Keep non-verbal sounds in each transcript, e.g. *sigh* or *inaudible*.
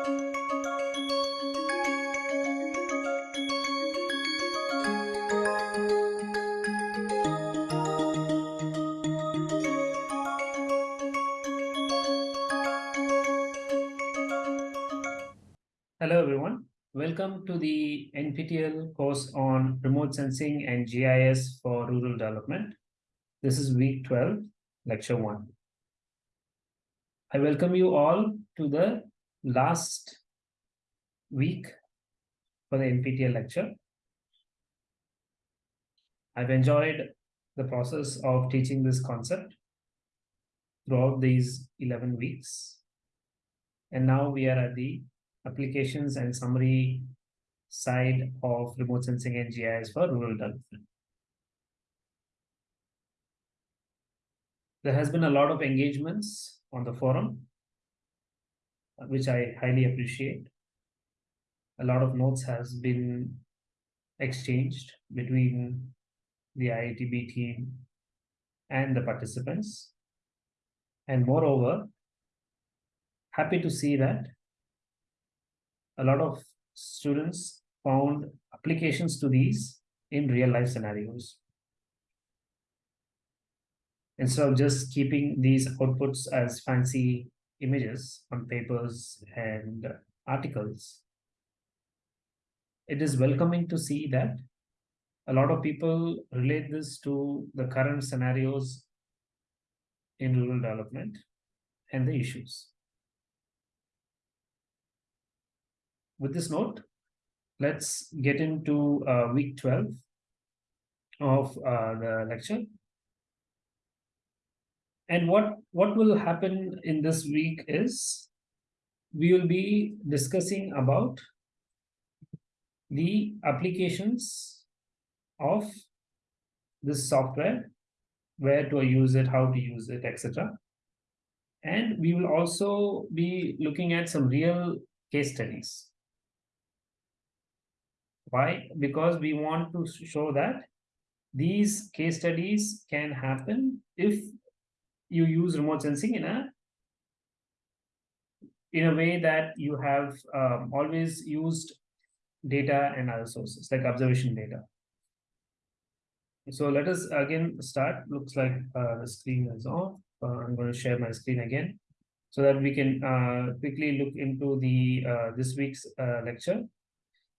Hello, everyone. Welcome to the NPTEL course on remote sensing and GIS for rural development. This is week 12, lecture 1. I welcome you all to the last week for the NPTEL lecture. I've enjoyed the process of teaching this concept throughout these 11 weeks. And now we are at the applications and summary side of remote sensing and GIS for rural development. There has been a lot of engagements on the forum, which I highly appreciate. A lot of notes has been exchanged between the IITB team and the participants. And moreover, happy to see that a lot of students found applications to these in real life scenarios. Instead of just keeping these outputs as fancy images on papers and articles, it is welcoming to see that a lot of people relate this to the current scenarios in rural development and the issues. with this note, let's get into uh, week 12 of uh, the lecture. And what, what will happen in this week is we will be discussing about the applications of this software, where to use it, how to use it, etc. And we will also be looking at some real case studies. Why? Because we want to show that these case studies can happen if you use remote sensing in a in a way that you have um, always used data and other sources like observation data. So let us again start. Looks like uh, the screen is off. Uh, I'm going to share my screen again so that we can uh, quickly look into the uh, this week's uh, lecture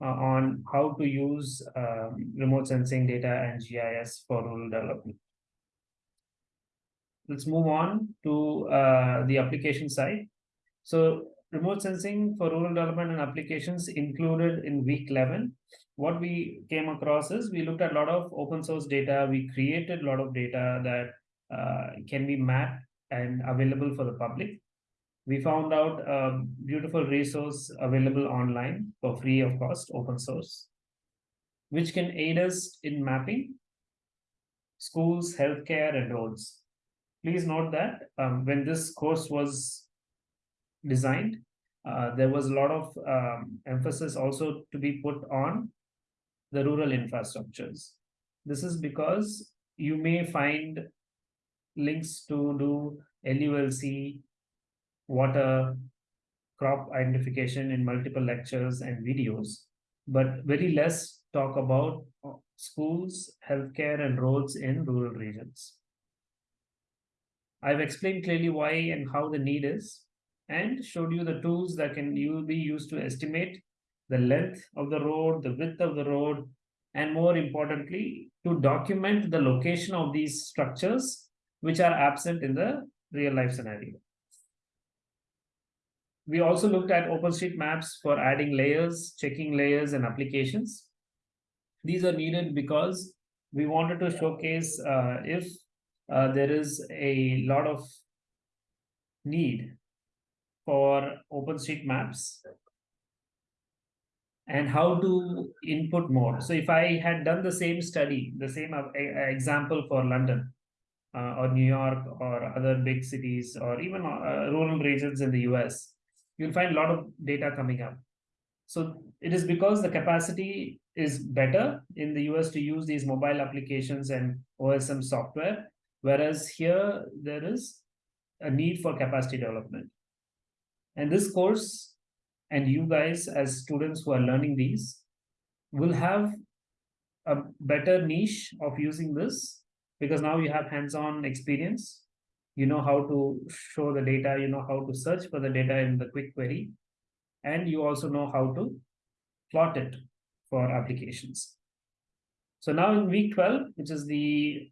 uh, on how to use um, remote sensing data and GIS for rural development. Let's move on to uh, the application side. So remote sensing for rural development and applications included in week 11. What we came across is we looked at a lot of open source data. We created a lot of data that uh, can be mapped and available for the public we found out a beautiful resource available online for free of cost, open source, which can aid us in mapping schools, healthcare, and roads. Please note that um, when this course was designed, uh, there was a lot of um, emphasis also to be put on the rural infrastructures. This is because you may find links to do LULC water, crop identification in multiple lectures and videos, but very less talk about schools, healthcare, and roads in rural regions. I've explained clearly why and how the need is, and showed you the tools that can be used to estimate the length of the road, the width of the road, and more importantly, to document the location of these structures which are absent in the real life scenario. We also looked at OpenStreetMaps for adding layers, checking layers and applications. These are needed because we wanted to showcase uh, if uh, there is a lot of need for OpenStreetMaps and how to input more. So if I had done the same study, the same uh, example for London uh, or New York or other big cities or even uh, rural regions in the US, you'll find a lot of data coming up. So it is because the capacity is better in the US to use these mobile applications and OSM software, whereas here there is a need for capacity development. And this course and you guys as students who are learning these will have a better niche of using this because now you have hands-on experience you know how to show the data you know how to search for the data in the quick query and you also know how to plot it for applications so now in week 12 which is the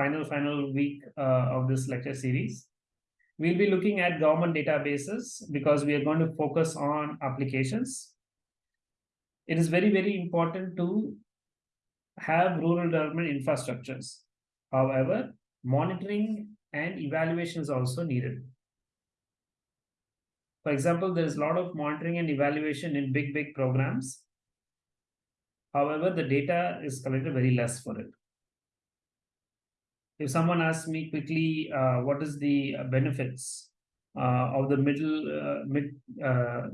final final week uh, of this lecture series we'll be looking at government databases because we are going to focus on applications it is very very important to have rural development infrastructures. However, monitoring and evaluation is also needed. For example, there is a lot of monitoring and evaluation in big, big programs. However, the data is collected very less for it. If someone asks me quickly, uh, what is the benefits uh, of the middle uh, mid uh,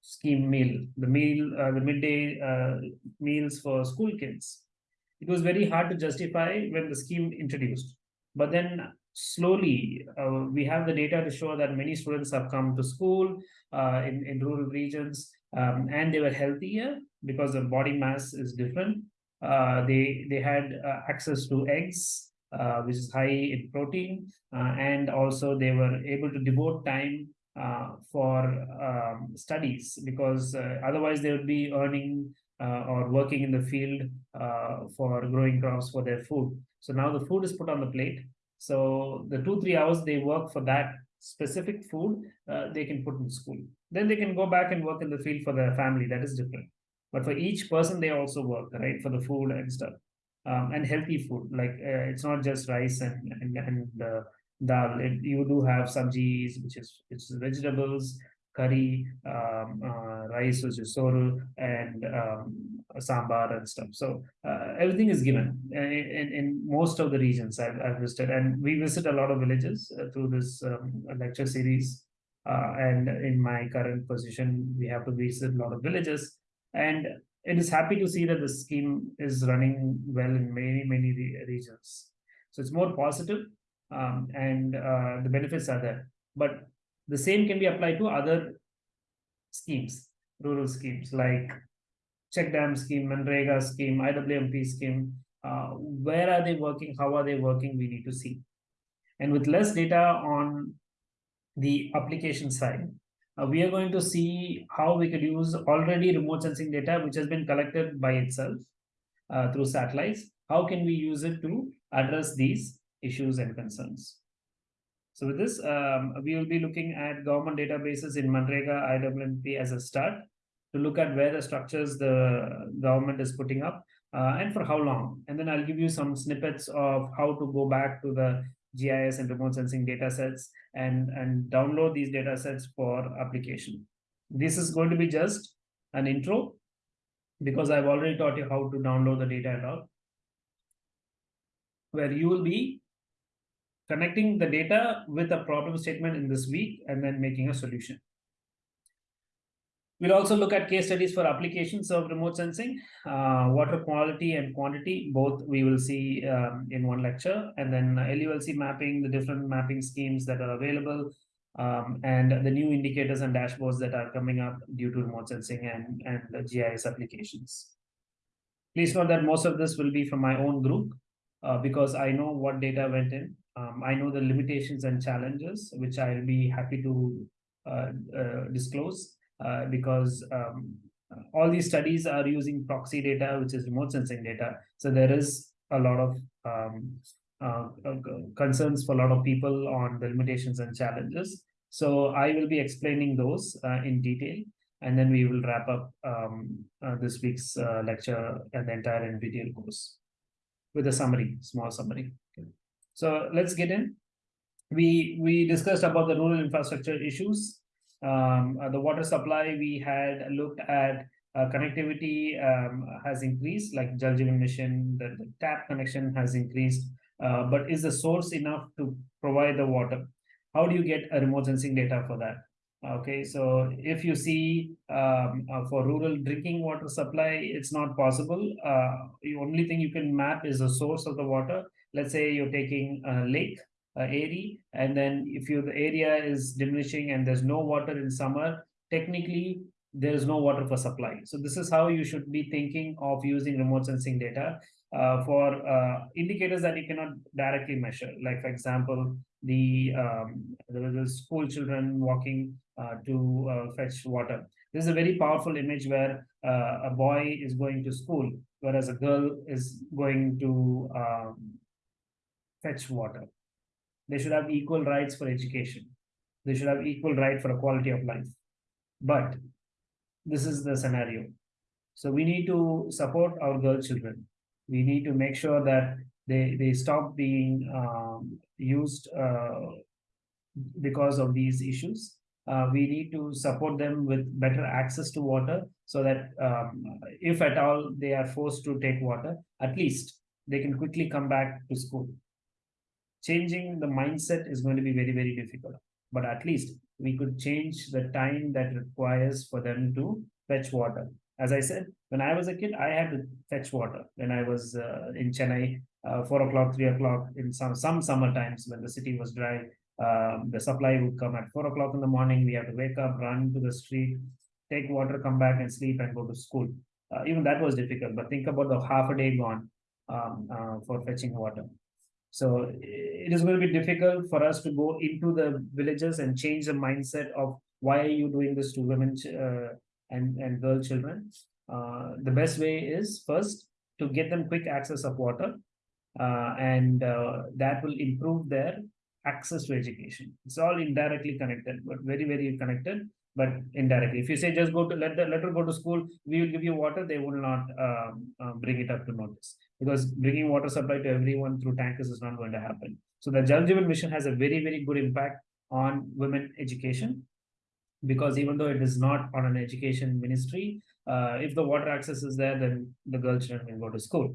scheme meal, the meal, uh, the midday uh, meals for school kids. It was very hard to justify when the scheme introduced. But then slowly, uh, we have the data to show that many students have come to school uh, in, in rural regions um, and they were healthier because the body mass is different. Uh, they, they had uh, access to eggs, which is high in protein, and also they were able to devote time uh, for um, studies because uh, otherwise they would be earning uh, or working in the field for growing crops for their food. So now the food is put on the plate. So the two, three hours they work for that specific food, they can put in school. Then they can go back and work in the field for their family. That is different. But for each person, they also work, right, for the food and stuff. Um, and healthy food. Like uh, it's not just rice and and, and uh, dal. It, you do have sabjis, which is which is vegetables, curry, um, uh, rice, which is soru, and um, sambar and stuff. So uh, everything is given in, in, in, most of the regions I've, I've, visited, and we visit a lot of villages uh, through this um, lecture series. Uh, and in my current position, we have to visit a lot of villages, and it is happy to see that the scheme is running well in many many re regions. So it's more positive um, and uh, the benefits are there. But the same can be applied to other schemes, rural schemes like check dam scheme, Manrega scheme, IWMP scheme. Uh, where are they working? How are they working? We need to see. And with less data on the application side, uh, we are going to see how we could use already remote sensing data, which has been collected by itself uh, through satellites. How can we use it to address these issues and concerns. So with this, um, we will be looking at government databases in Manrega IWMP as a start to look at where the structures the government is putting up uh, and for how long. And then I'll give you some snippets of how to go back to the GIS and remote sensing data sets and, and download these data sets for application. This is going to be just an intro because I've already taught you how to download the data and all, where you will be connecting the data with a problem statement in this week and then making a solution. We'll also look at case studies for applications of remote sensing, uh, water quality and quantity, both we will see um, in one lecture, and then LULC mapping, the different mapping schemes that are available, um, and the new indicators and dashboards that are coming up due to remote sensing and, and the GIS applications. Please note that most of this will be from my own group uh, because I know what data went in. Um, I know the limitations and challenges, which I'll be happy to uh, uh, disclose uh, because um, all these studies are using proxy data, which is remote sensing data. So there is a lot of um, uh, uh, concerns for a lot of people on the limitations and challenges. So I will be explaining those uh, in detail, and then we will wrap up um, this week's lecture and the entire NPTEL course with a summary, small summary. So let's get in. We we discussed about the rural infrastructure issues. Um, uh, the water supply we had looked at uh, connectivity um, has increased, like Jal Mission, the, the tap connection has increased, uh, but is the source enough to provide the water? How do you get a remote sensing data for that? Okay, so if you see um, uh, for rural drinking water supply, it's not possible. Uh, the only thing you can map is the source of the water let's say you're taking a lake uh, area and then if you the area is diminishing and there's no water in summer technically there is no water for supply. So this is how you should be thinking of using remote sensing data uh, for uh, indicators that you cannot directly measure. Like for example, the um, the school children walking uh, to uh, fetch water. This is a very powerful image where uh, a boy is going to school, whereas a girl is going to um, fetch water. They should have equal rights for education. They should have equal right for a quality of life. But this is the scenario. So we need to support our girl children. We need to make sure that they they stop being um, used uh, because of these issues. Uh, we need to support them with better access to water so that um, if at all they are forced to take water, at least they can quickly come back to school. Changing the mindset is going to be very, very difficult, but at least we could change the time that requires for them to fetch water. As I said, when I was a kid, I had to fetch water when I was uh, in Chennai, uh, four o'clock, three o'clock in some some summer times when the city was dry. Um, the supply would come at four o'clock in the morning. We have to wake up, run to the street, take water, come back and sleep and go to school. Uh, even that was difficult. But think about the half a day gone um, uh, for fetching water. So it is going to be difficult for us to go into the villages and change the mindset of why are you doing this to women uh, and, and girl children. Uh, the best way is first to get them quick access of water uh, and uh, that will improve their access to education. It's all indirectly connected, but very, very connected, but indirectly. If you say just go to let the let her go to school, we will give you water, they will not um, uh, bring it up to notice because bringing water supply to everyone through tankers is not going to happen. So the Jal Jeevan mission has a very, very good impact on women education because even though it is not on an education ministry, uh, if the water access is there, then the girl children will go to school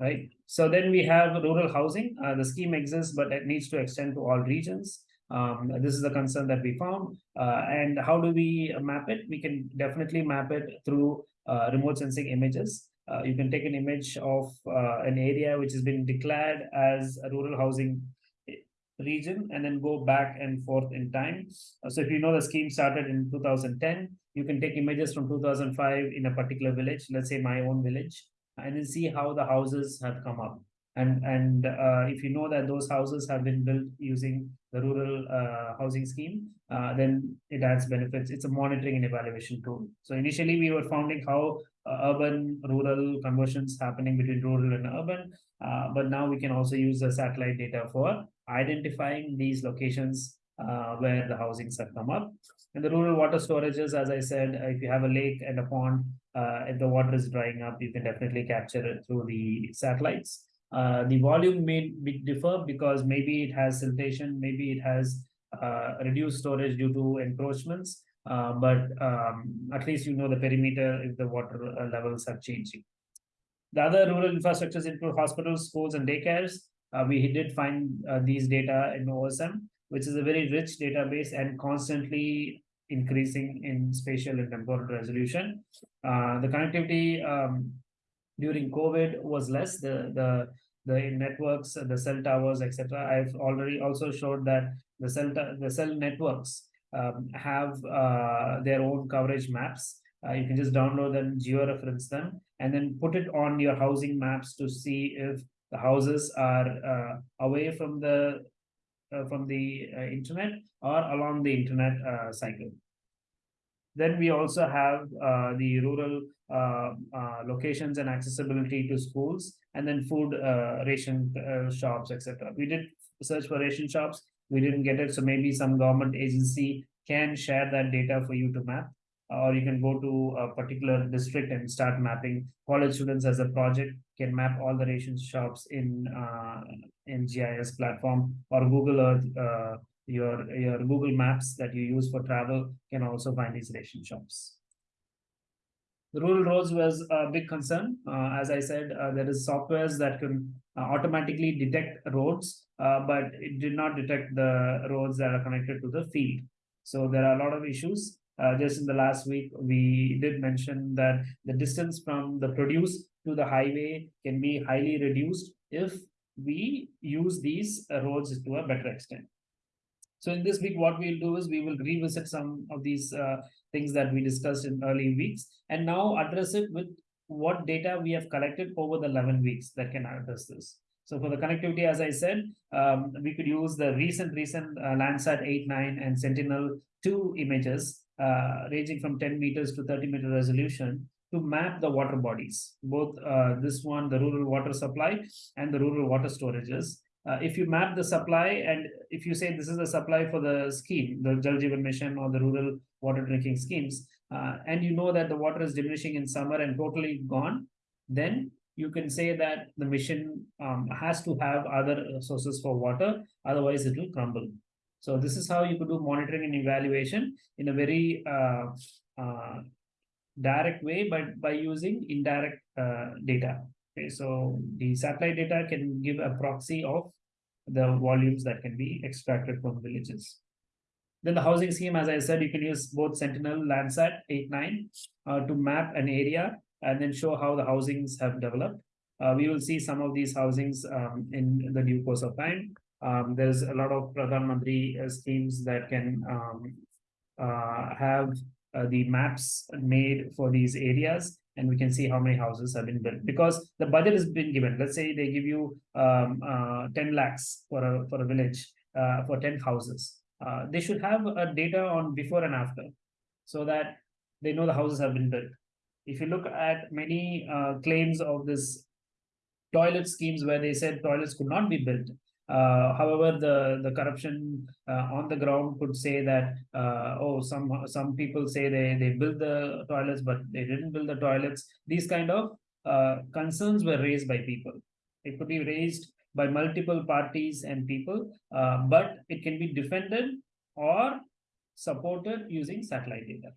right? So then we have rural housing. Uh, the scheme exists, but it needs to extend to all regions. Um, this is a concern that we found. Uh, and how do we map it? We can definitely map it through uh, remote sensing images. Uh, you can take an image of uh, an area which has been declared as a rural housing region and then go back and forth in time. Uh, so if you know the scheme started in 2010, you can take images from 2005 in a particular village, let's say my own village, and then see how the houses have come up. And, and uh, if you know that those houses have been built using the rural uh, housing scheme, uh, then it adds benefits. It's a monitoring and evaluation tool. So initially we were finding how urban rural conversions happening between rural and urban, uh, but now we can also use the satellite data for identifying these locations uh, where the housings have come up. And the rural water storages, as I said, if you have a lake and a pond, uh, if the water is drying up, you can definitely capture it through the satellites. Uh, the volume may be differ because maybe it has siltation, maybe it has uh, reduced storage due to encroachments, uh, but um, at least you know the perimeter if the water uh, levels are changing. The other rural infrastructures include hospitals, schools, and daycares. Uh, we did find these data in OSM, which is a very rich database and constantly increasing in spatial and temporal resolution. Uh, the connectivity um, during COVID was less. The the the networks, the cell towers, etc. I've already also showed that the cell the cell networks um, have uh, their own coverage maps. Uh, you can just download them, georeference them, and then put it on your housing maps to see if the houses are uh, away from the uh, from the uh, internet or along the internet uh, cycle. Then we also have the rural locations and accessibility to schools, and then food ration shops, etc. We did search for ration shops. We didn't get it, so maybe some government agency can share that data for you to map or you can go to a particular district and start mapping. College students as a project can map all the ration shops in uh, in GIS platform or Google Earth. Uh, your your Google Maps that you use for travel can also find these ration shops. The rural roads was a big concern. Uh, as I said, uh, there is softwares that can uh, automatically detect roads, uh, but it did not detect the roads that are connected to the field. So there are a lot of issues. Uh, just in the last week, we did mention that the distance from the produce to the highway can be highly reduced if we use these roads to a better extent. So in this week, what we'll do is we will revisit some of these uh, things that we discussed in early weeks, and now address it with what data we have collected over the 11 weeks that can address this. So for the connectivity, as I said, um, we could use the recent, recent uh, Landsat 8, 9 and Sentinel-2 images uh, ranging from 10 meters to 30 meter resolution to map the water bodies, both uh, this one, the rural water supply and the rural water storages. Uh, if you map the supply and if you say this is the supply for the scheme, the Jal Jeevan Mission or the rural water drinking schemes, uh, and you know that the water is diminishing in summer and totally gone, then you can say that the mission um, has to have other sources for water, otherwise it will crumble. So this is how you could do monitoring and evaluation in a very uh, uh, direct way, but by using indirect uh, data. Okay, so the satellite data can give a proxy of the volumes that can be extracted from villages. Then the housing scheme, as I said, you can use both Sentinel, Landsat 8, 9 uh, to map an area and then show how the housings have developed. Uh, we will see some of these housings um, in the due course of time. Um, there's a lot of Pradhan Mantri uh, schemes that can um, uh, have uh, the maps made for these areas and we can see how many houses have been built because the budget has been given. Let's say they give you um, uh, 10 lakhs for a, for a village uh, for 10 houses. they should have a data on before and after so that they know the houses have been built if you look at many uh, claims of this toilet schemes where they said toilets could not be built, uh, however, the the corruption uh, on the ground could say that uh, oh some some people say they they built the toilets but they didn't build the toilets. These kind of uh, concerns were raised by people. It could be raised by multiple parties and people, uh, but it can be defended or supported using satellite data.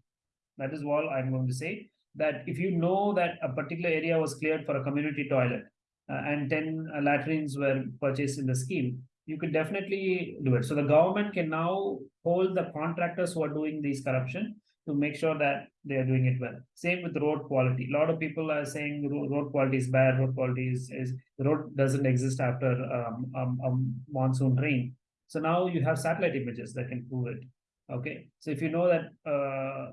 That is all I'm going to say that if you know that a particular area was cleared for a community toilet uh, and 10 uh, latrines were purchased in the scheme, you could definitely do it. So the government can now hold the contractors who are doing these corruption to make sure that they are doing it well. Same with road quality. A lot of people are saying road quality is bad. Road quality is, is road doesn't exist after um, um, um, monsoon rain. So now you have satellite images that can prove it. Okay, so if you know that uh,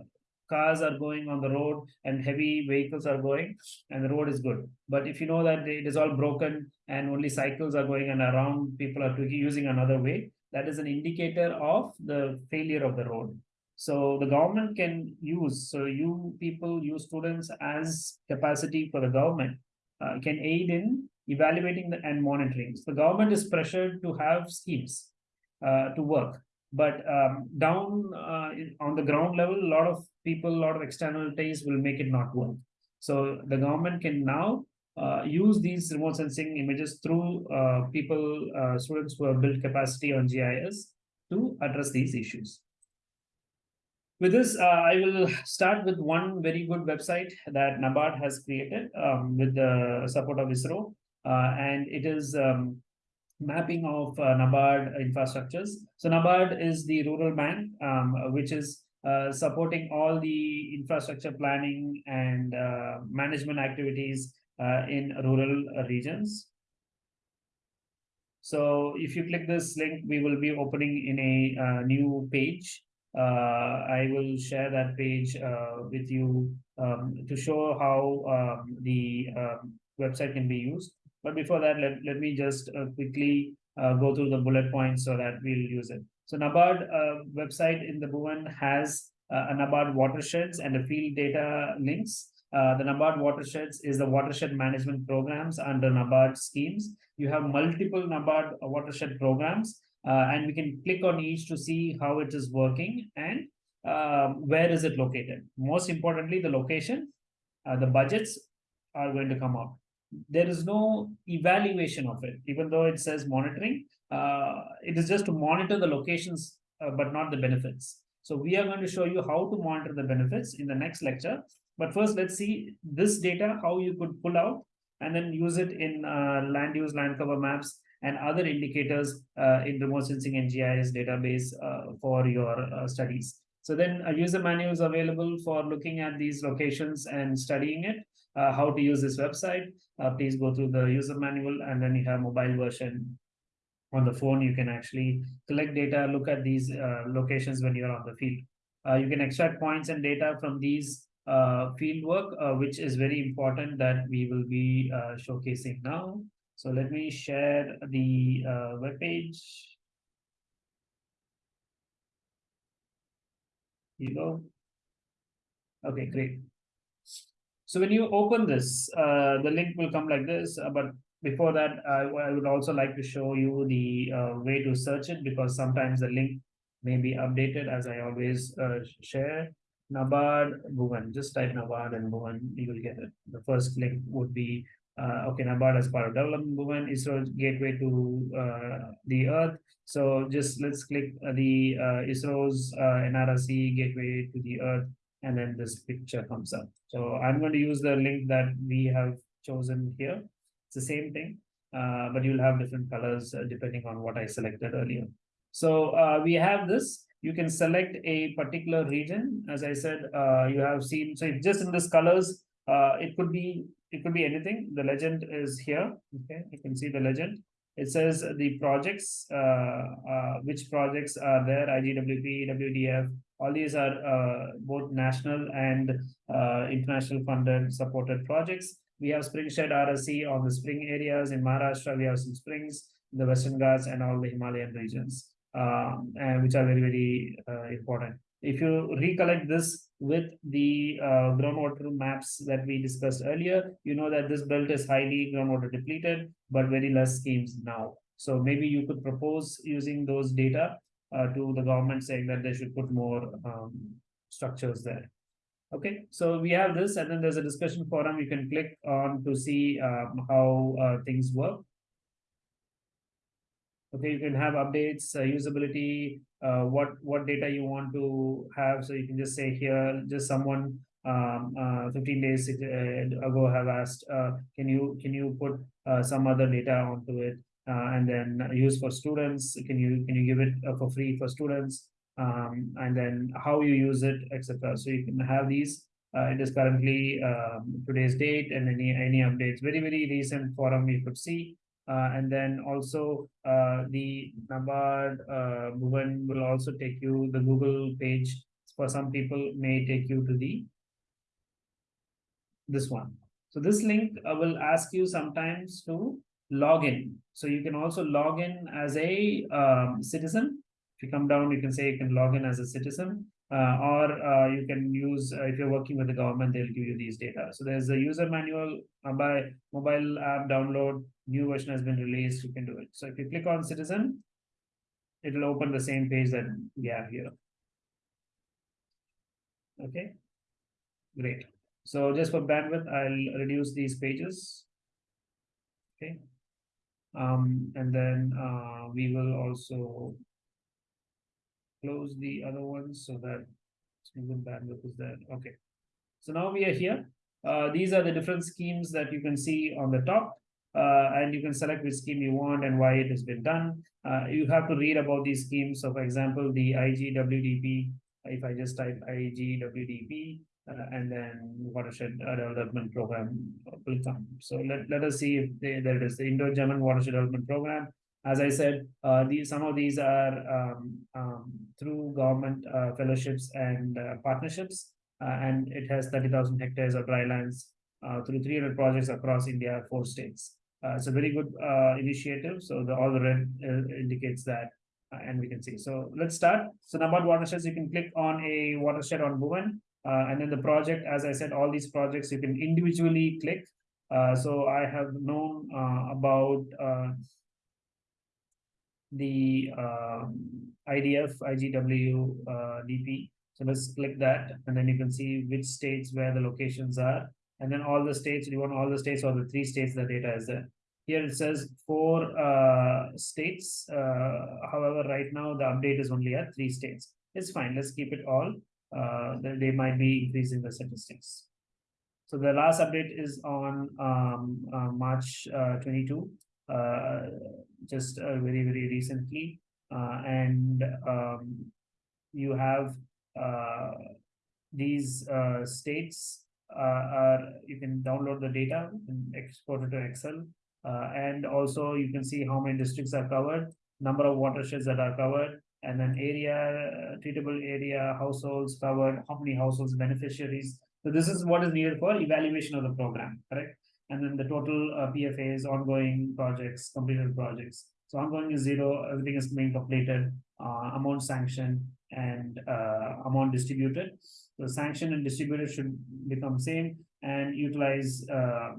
cars are going on the road and heavy vehicles are going and the road is good. But if you know that it is all broken and only cycles are going and around people are using another way that is an indicator of the failure of the road. So the government can use so you people you students as capacity for the government uh, can aid in evaluating the, and monitoring. So the government is pressured to have schemes uh, to work. But um, down uh, on the ground level a lot of people of externalities will make it not work so the government can now uh, use these remote sensing images through uh, people uh, students who have built capacity on gis to address these issues with this uh, i will start with one very good website that nabard has created um, with the support of isro uh, and it is um, mapping of uh, NABARD infrastructures. So NABARD is the rural bank, um, which is supporting all the infrastructure planning and uh, management activities uh, in rural regions. So if you click this link, we will be opening in a uh, new page. Uh, I will share that page with you um, to show how um, the um, website can be used. But before that, let, let me just uh, quickly uh, go through the bullet points so that we'll use it. So NABARD uh, website in the Bhuvan has uh, a NABARD watersheds and a field data links. Uh, the NABARD watersheds is the watershed management programs under NABARD schemes. You have multiple NABARD watershed programs, uh, and we can click on each to see how it is working and um, where is it located. Most importantly, the location, the budgets are going to come out there is no evaluation of it, even though it says monitoring. Uh, it is just to monitor the locations, uh, but not the benefits. So we are going to show you how to monitor the benefits in the next lecture. But first, let's see this data, how you could pull out and then use it in uh, land use, land cover maps, and other indicators uh, in remote sensing and GIS database uh, for your uh, studies. So then a user manual is available for looking at these locations and studying it uh, how to use this website, uh, please go through the user manual and then you have mobile version on the phone. You can actually collect data, look at these uh, locations when you're on the field. Uh, you can extract points and data from these uh, field work, which is very important that we will be showcasing now. So let me share the uh, web page. You go. Okay, great. So when you open this, uh, the link will come like this, uh, but before that, I, I would also like to show you the uh, way to search it because sometimes the link may be updated as I always uh, share. NABARD Bhuvan, just type NABARD and Bhuvan, you will get it. The first link would be uh, okay, NABARD as part of development movement, ISRO gateway to the earth. So just let's click the ISRO's NRSC gateway to the earth, and then this picture comes up. So I'm going to use the link that we have chosen here. It's the same thing, uh, but you'll have different colors uh, depending on what I selected earlier. So uh, we have this. You can select a particular region. As I said, uh, you have seen, so just in this colors, uh, it could be it could be anything. The legend is here. Okay, you can see the legend. It says the projects, uh, which projects are there, IGWP, WDF, all these are uh, both national and uh, international funded supported projects. We have Springshed RSC on the spring areas in Maharashtra. We have some springs, in the Western Ghats and all the Himalayan regions, um, and which are very, very uh, important. If you recollect this with the uh, groundwater maps that we discussed earlier, you know that this belt is highly groundwater depleted, but very less schemes now. So maybe you could propose using those data uh, to the government saying that they should put more um, structures there. Okay, so we have this, and then there's a discussion forum you can click on to see um, how uh, things work. Okay, you can have updates, uh, usability, uh, what what data you want to have. So you can just say here, just someone um, uh, 15 days uh, ago have asked, can you can you put some other data onto it, and then use for students? Can you can you give it uh, for free for students? Um, and then how you use it, etc. So you can have these. Uh, it is currently um, today's date and any any updates. Very very recent forum you could see. Uh, and then also uh, the NABARD uh, Bhuvan will also take you the Google page. For some people, may take you to the this one. So this link uh, will ask you sometimes to log in. So you can also log in as a um, citizen. If you come down, you can say you can log in as a citizen. Uh, or uh, you can use uh, if you're working with the government they'll give you these data so there's a user manual by mobile app download new version has been released you can do it so if you click on citizen it will open the same page that we have here okay great so just for bandwidth i'll reduce these pages okay um and then uh we will also close the other ones so that single bandwidth is there. Okay. So now we are here. Uh, these are the different schemes that you can see on the top. Uh, and you can select which scheme you want and why it has been done. Uh, you have to read about these schemes. So for example, the IGWDP, if I just type IGWDP uh, and then watershed development program will come. So let, let us see if they, there is, the Indo-German watershed development program as I said, uh, these some of these are um, um, through government uh, fellowships and uh, partnerships, uh, and it has 30,000 hectares of dry lands uh, through 300 projects across India, four states. It's a very good initiative. So the all the red indicates that, and we can see. So let's start. So NABARD watersheds, you can click on a watershed on Bhuvan, and then the project, as I said, all these projects you can individually click. so I have known about the um, IDF, IGW, uh, DP. So let's click that and then you can see which states where the locations are. And then all the states, you want all the states or the three states the data is there. Here it says four uh, states. Uh, however, right now the update is only at three states. It's fine. Let's keep it all. Uh, they might be increasing the statistics. So the last update is on um, uh, March uh, 22 uh, just uh, very, very recently. Uh, and um, you have these states are, you can download the data and export it to Excel. and also you can see how many districts are covered, number of watersheds that are covered, and then area, treatable area, households covered, how many households, beneficiaries. So this is what is needed for evaluation of the program, correct? And then the total uh, PFAs, ongoing projects, completed projects. So ongoing is zero, everything is being completed, uh, amount sanctioned and uh, amount distributed. So sanction and distributed should become same and utilize uh,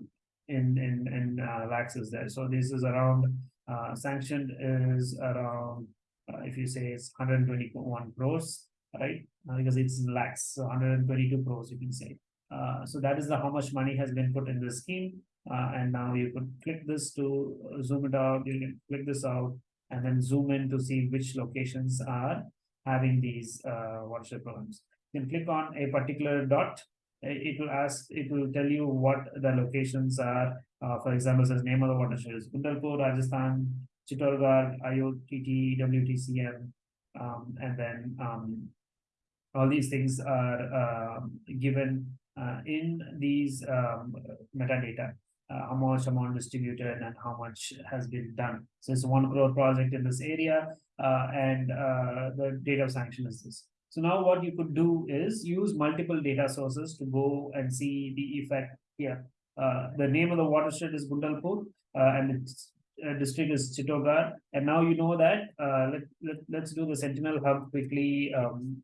in in in uh, lakhs is there. So this is around uh, sanctioned is around uh, if you say it's 121 crores, right? Uh, because it's lakhs, so 122 crores you can say. Uh, so that is the how much money has been put in the scheme. Uh, and now you could click this to uh, zoom it out. You can click this out and then zoom in to see which locations are having these uh, watershed programs. You can click on a particular dot. uh, It will ask, it will tell you what the locations are. Uh, for example, says name of the watershed is Gundalpur, Rajasthan, Chittorgarh, IOTT, WTCM, um, and then um, all these things are um, given uh, in these um, metadata. Uh, how much amount distributed and how much has been done. So it's one crore project in this area, uh, and uh, the date of sanction is this. So now what you could do is use multiple data sources to go and see the effect here. Uh, the name of the watershed is Gundalpur, uh, and its uh, district is Chittorgarh. And now you know that, uh, let, let, let's do the Sentinel Hub quickly um,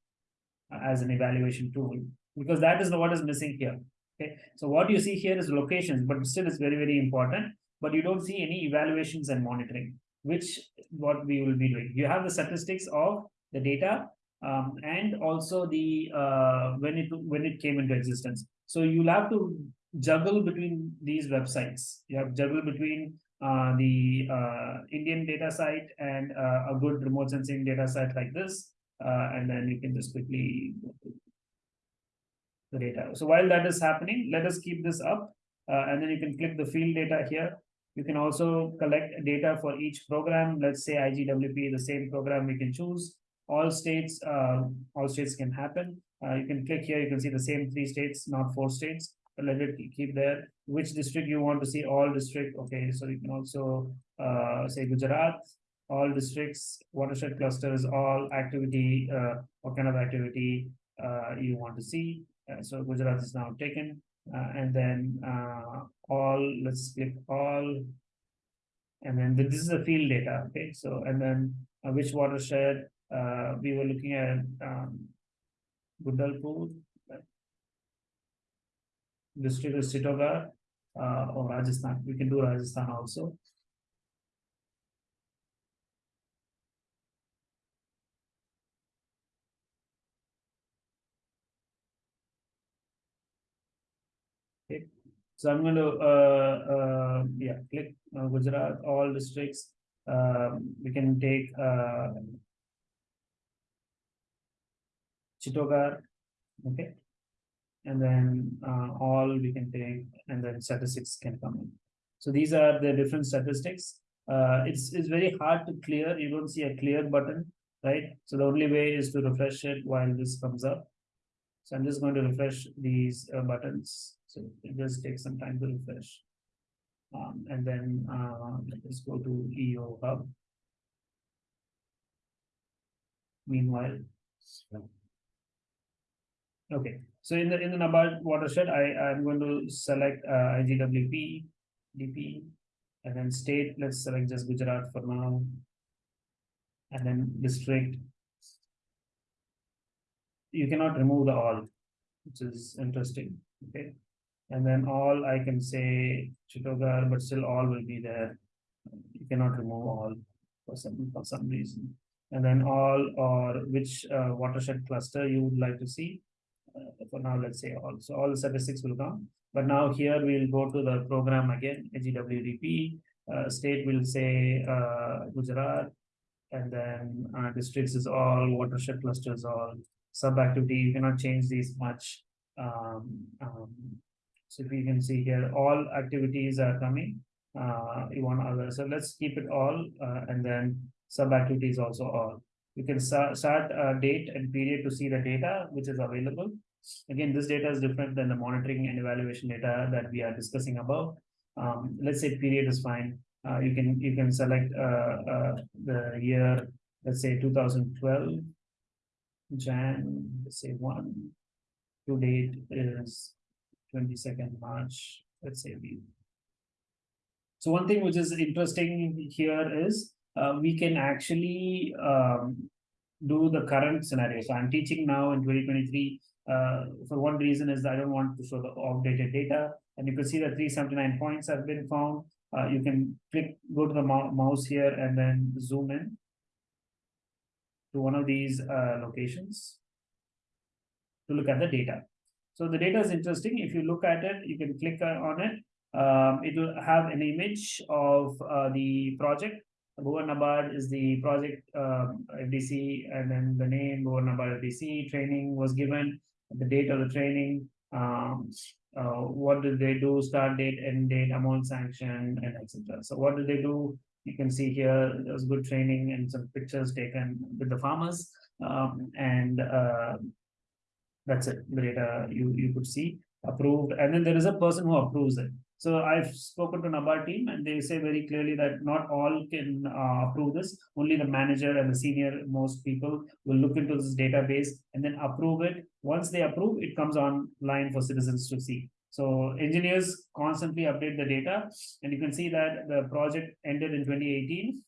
as an evaluation tool, because that is what is missing here. Okay, so what you see here is locations, but still it's very, very important. But you don't see any evaluations and monitoring, which what we will be doing. You have the statistics of the data um, and also the uh, when it when it came into existence. So you'll have to juggle between these websites. You have juggle between uh, the uh, Indian data site and uh, a good remote sensing data site like this, uh, and then you can just quickly the data. So while that is happening, let us keep this up, uh, and then you can click the field data here. You can also collect data for each program. Let's say IGWP, the same program we can choose. All states, all states can happen. You can click here. You can see the same three states, not four states. Let it keep there. Which district you want to see? All district. Okay, so you can also uh, say Gujarat. All districts, watershed clusters, all activity. Uh, what kind of activity uh, you want to see? Uh, so Gujarat is now taken, uh, and then uh, all. Let's click all, and then this is the field data. Okay, so and then which watershed we were looking at um, District is Chittorgarh uh, or Rajasthan. We can do Rajasthan also. Okay, so I'm going to uh, uh, yeah click uh, Gujarat all districts. Um, we can take uh, Chittorgarh, okay, and then uh, all we can take, and then statistics can come in. So these are the different statistics. Uh, it's it's very hard to clear. You don't see a clear button, right? So the only way is to refresh it while this comes up. So I'm just going to refresh these uh, buttons. So it just takes some time to refresh. Um, and then uh, let's go to EO Hub. Meanwhile, okay. So in the in the NABARD watershed, I I'm going to select uh, IGWP, DP, and then state. Let's select just Gujarat for now. And then district. You cannot remove the all, which is interesting. Okay. And then all I can say Chittorgarh, but still all will be there. You cannot remove all for some for some reason. And then all or which uh, watershed cluster you would like to see. Uh, for now, let's say all. So all the statistics will come. But now here we'll go to the program again, GWDP. Uh, state will say uh, Gujarat, and then uh, districts is all, watershed clusters all, sub activity. You cannot change these much. Um, um, so if you can see here, all activities are coming. Uh, you want other, so let's keep it all, uh, and then sub activities also all. You can start, start a date and period to see the data which is available. Again, this data is different than the monitoring and evaluation data that we are discussing above. Um, let's say period is fine. Uh, you can you can select uh, uh, the year let's say two thousand twelve. Jan, let's say one. To date is twenty-second March, let's say we. So one thing which is interesting here is, uh, we can actually, um. Do the current scenario, so I'm teaching now in twenty twenty-three, uh, for one reason is I don't want to show the outdated data. And you can see that three seventy-nine points have been found, uh, you can click, go to the mouse here and then zoom in. To one of these, uh, locations. To look at the data. So the data is interesting. If you look at it, you can click on it. Um, it will have an image of, uh, the project. Bhuvan is the project, um, FDC, and then the name Bhuvan FDC, training was given, the date of the training, um, uh, what did they do, start date, end date, amount sanction, and etc. So what did they do? You can see here, there was good training and some pictures taken with the farmers, um, and, uh. That's it, the data you, you could see approved, and then there is a person who approves it. So I've spoken to NABARD team and they say very clearly that not all can uh, approve this. Only the manager and the senior most people will look into this database and then approve it. Once they approve, it comes online for citizens to see. So engineers constantly update the data and you can see that the project ended in twenty eighteen.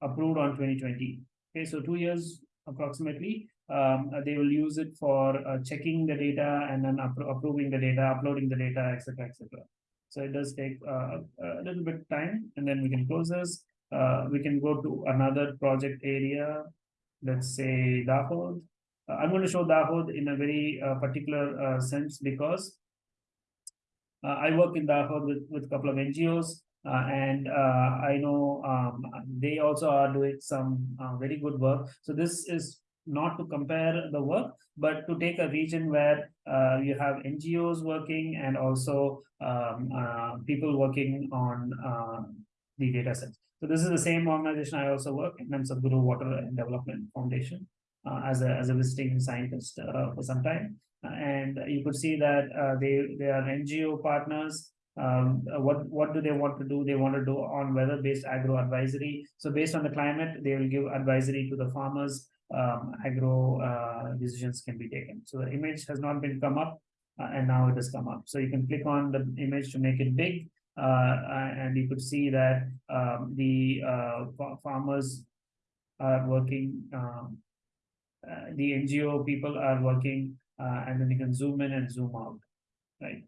Approved on twenty twenty. Okay, so two years approximately, um, they will use it for uh, checking the data and then appro- approving the data, uploading the data, etc., etc. So it does take uh, a little bit time and then we can close this. Uh, we can go to another project area. Let's say Dahod. Uh, I'm going to show Dahod in a very uh, particular uh, sense because uh, I work in Dahod with, with a couple of NGOs. And I know um, they also are doing some very good work. So this is not to compare the work, but to take a region where uh, you have NGOs working and also um, uh, people working on uh, the data sets. So this is the same organization I also work in, terms of Guru Water and Development Foundation uh, as a as a visiting scientist uh, for some time. And you could see that uh, they they are NGO partners. Um, what what do they want to do? They want to do on weather based agro advisory. So based on the climate, they will give advisory to the farmers um, agro uh, decisions can be taken. So the image has not been come up uh, and now it has come up. So you can click on the image to make it big uh, and you could see that um, the uh, farmers are working. Um, uh, the NGO people are working uh, and then you can zoom in and zoom out, right?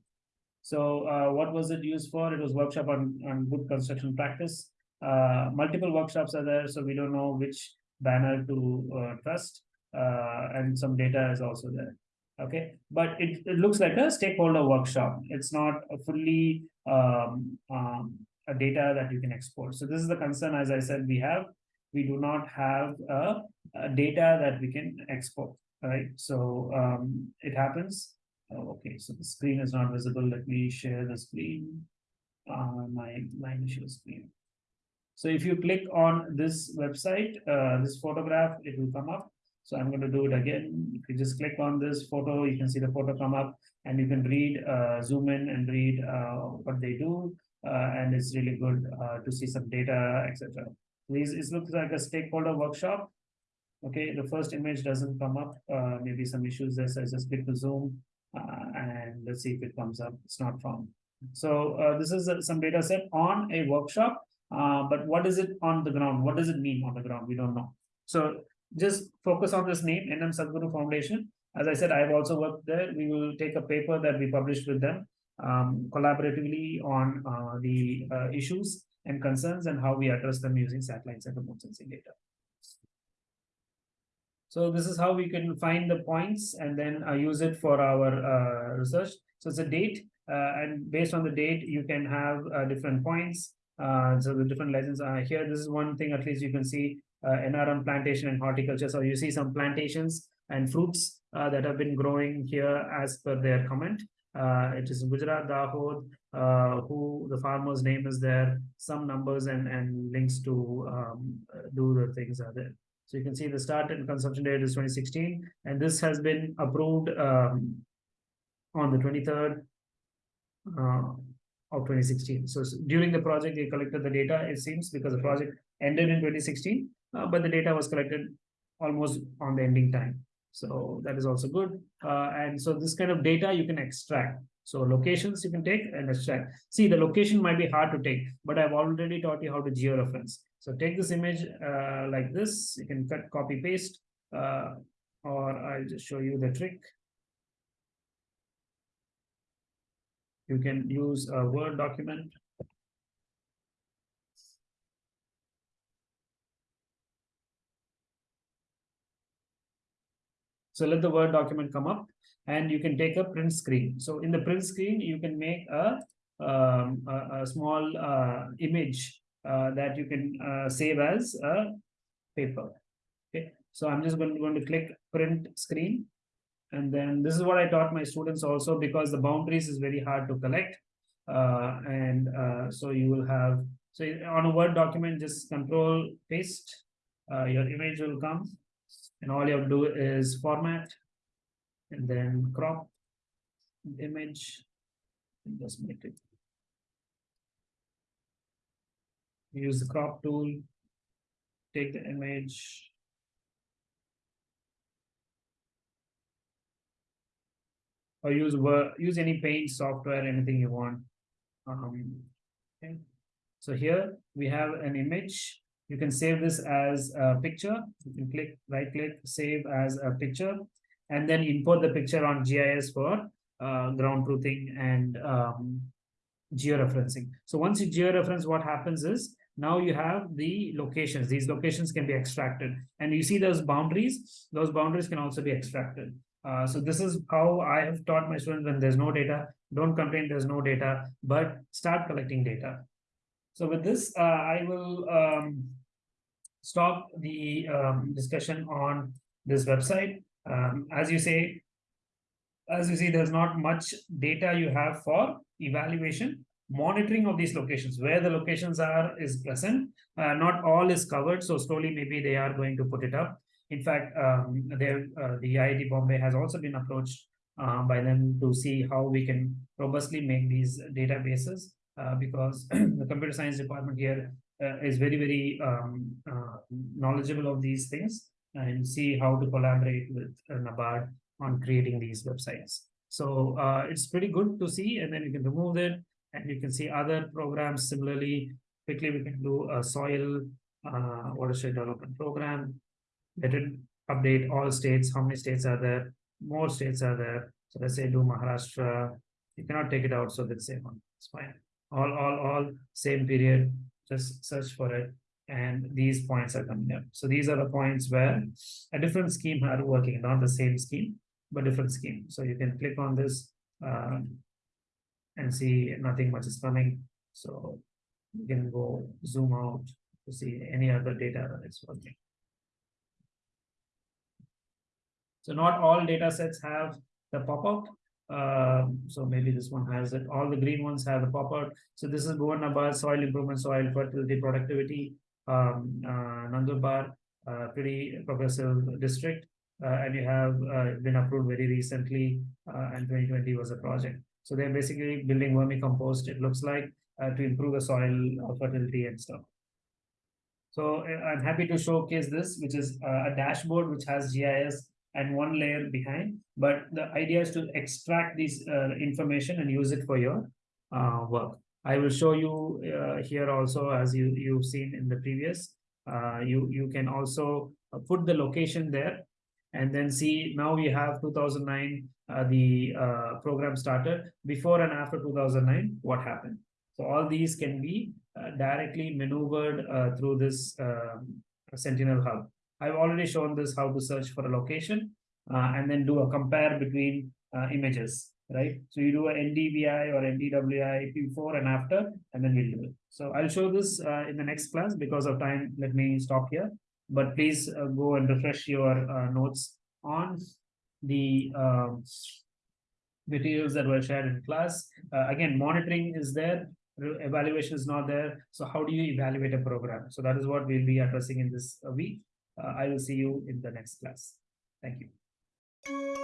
So uh, what was it used for? It was workshop on, on good construction practice. Uh, multiple workshops are there, so we don't know which banner to uh, trust. Uh, and some data is also there. Okay, but it, it looks like a stakeholder workshop. It's not a fully um, um, a data that you can export. So this is the concern, as I said, we have. We do not have a, a data that we can export, right? So um, it happens. Oh, okay, so the screen is not visible. Let me share the screen. Uh, my, my initial screen. So if you click on this website, uh, this photograph, it will come up. So I'm going to do it again. If you just click on this photo, you can see the photo come up and you can read, uh, zoom in and read uh, what they do. Uh, and it's really good uh, to see some data, etc. These it looks like a stakeholder workshop. Okay, the first image doesn't come up. Uh, maybe some issues there. So I just click the zoom and let's see if it comes up. It's not found. So this is some data set on a workshop. Uh, but what is it on the ground? What does it mean on the ground? We don't know. So just focus on this name, NM Sadguru Foundation. As I said, I've also worked there. We will take a paper that we published with them um, collaboratively on uh, the uh, issues and concerns and how we address them using satellites and remote sensing data. So this is how we can find the points and then uh, use it for our uh, research. So it's a date, uh, and based on the date, you can have different points. Uh, so the different legends are here. This is one thing at least you can see uh, NRM plantation and horticulture. So you see some plantations and fruits uh, that have been growing here as per their comment. It is Gujarat Dahod, uh, who the farmer's name is there, some numbers and, and links to um, do the things are there. So you can see the start and consumption date is 2016, and this has been approved um, on the 23rd uh, of 2016. So during the project, they collected the data, it seems, because the project ended in 2016. uh, but the data was collected almost on the ending time. So that is also good. Uh, and so this kind of data you can extract. So locations you can take and extract. See, the location might be hard to take, but I've already taught you how to georeference. So take this image uh, like this, you can cut, copy, paste, uh, or I'll just show you the trick. You can use a Word document. So let the Word document come up and you can take a print screen. So in the print screen, you can make a, um, a, a, small uh, image uh, that you can uh, save as a paper. Okay, so I'm just going to, going to click print screen. And then this is what I taught my students also because the boundaries is very hard to collect. Uh, and uh, so you will have, so on a Word document, just control paste, uh, your image will come and all you have to do is format and then crop image and just make it use the crop tool take the image or use use any paint software anything you want. Um, okay. So here we have an image. You can save this as a picture. You can click right click save as a picture and then import the picture on gis for uh, ground truthing and um, georeferencing. So once you georeference what happens is now you have the locations. These locations can be extracted. And you see those boundaries? Those boundaries can also be extracted uh, so this is how i have taught my students when there's no data don't complain there's no data but start collecting data. So with this uh, i will um, stop the um, discussion on this website. Um, as you say as you see there's not much data you have for evaluation monitoring of these locations where the locations are is present. Uh, not all is covered so slowly maybe they are going to put it up in fact um, there uh, the IIT Bombay has also been approached uh, by them to see how we can robustly make these databases uh, because *clears throat* the computer science department here uh, is very very um, uh, knowledgeable of these things and see how to collaborate with NABARD on creating these websites. So it's pretty good to see and then you can remove it and you can see other programs. Similarly quickly we can do a soil uh, watershed development program let it update all states. How many states are there? More states are there. So let's say do maharashtra. You cannot take it out so let's say one. It's fine. All all all same period. Just search for it and these points are coming up. So these are the points where a different scheme are working not the same scheme but different scheme. So you can click on this um, and see nothing much is coming. So you can go zoom out to see any other data that is working. So not all data sets have the pop-out. Uh, so maybe this one has it. All the green ones have the pop-out. So this is Bhuvan soil improvement, soil fertility, productivity, um, uh, Nandurbar, uh, pretty progressive district. Uh, and you have uh, been approved very recently, uh, and 2020 was a project. So they're basically building vermicompost, it looks like, to improve the soil fertility and stuff. So I'm happy to showcase this, which is a dashboard which has GIS and one layer behind. But the idea is to extract this uh, information and use it for your uh, work. I will show you here also, as you, you've seen in the previous. you, you can also put the location there and then see now we have 2009 uh, the uh, program started before and after 2009 what happened so all these can be uh, directly maneuvered uh, through this um, sentinel hub i've already shown this how to search for a location uh, and then do a compare between uh, images right so you do a ndvi or ndwi before and after and then we'll do it so i'll show this in the next class because of time let me stop here but please uh, go and refresh your uh, notes on the um, materials that were shared in class. Uh, again, monitoring is there, evaluation is not there. So how do you evaluate a program? So that is what we'll be addressing in this week. Uh, I will see you in the next class. Thank you.